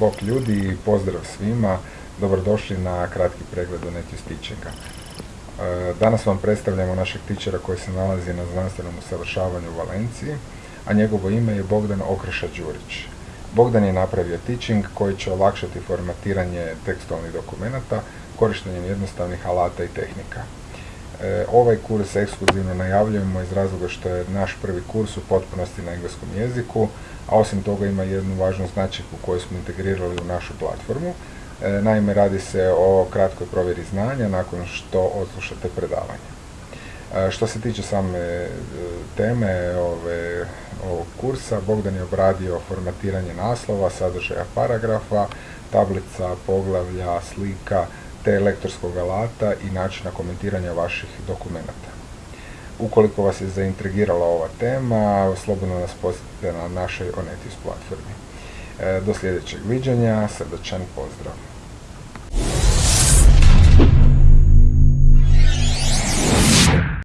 Bok ljudi pozdrav svima. Dobrodošli na kratki pregled o Netju Teachinga. E, danas vam predstavljamo našeg tičera koji se nalazi na znanstvenom usavršavanju u Valenciji, a njegovo ime je Bogdan Okreša Đurić. Bogdan je napravio teaching koji će olakšati formatiranje tekstualnih dokumenata korištenjem jednostavnih alata i tehnika. E, ovaj kurs ekskluzivno najavljujemo iz razloga što je naš prvi kurs u potpunosti na engleskom jeziku, a osim toga ima jednu važnu značajku koju smo integrirali u našu platformu. E, naime, radi se o kratkoj provjeri znanja nakon što odslušate predavanje. E, što se tiče same teme ove, ovog kursa, Bogdan je obradio formatiranje naslova, sadržaja paragrafa, tablica, poglavlja, slika, te lektorskog alata i načina komentiranja vaših dokumenata. Ukoliko vas je zaintrigirala ova tema, slobodno nas posjetite na našoj Onetis platformi. E, do sljedećeg viđenja, srdačan pozdrav!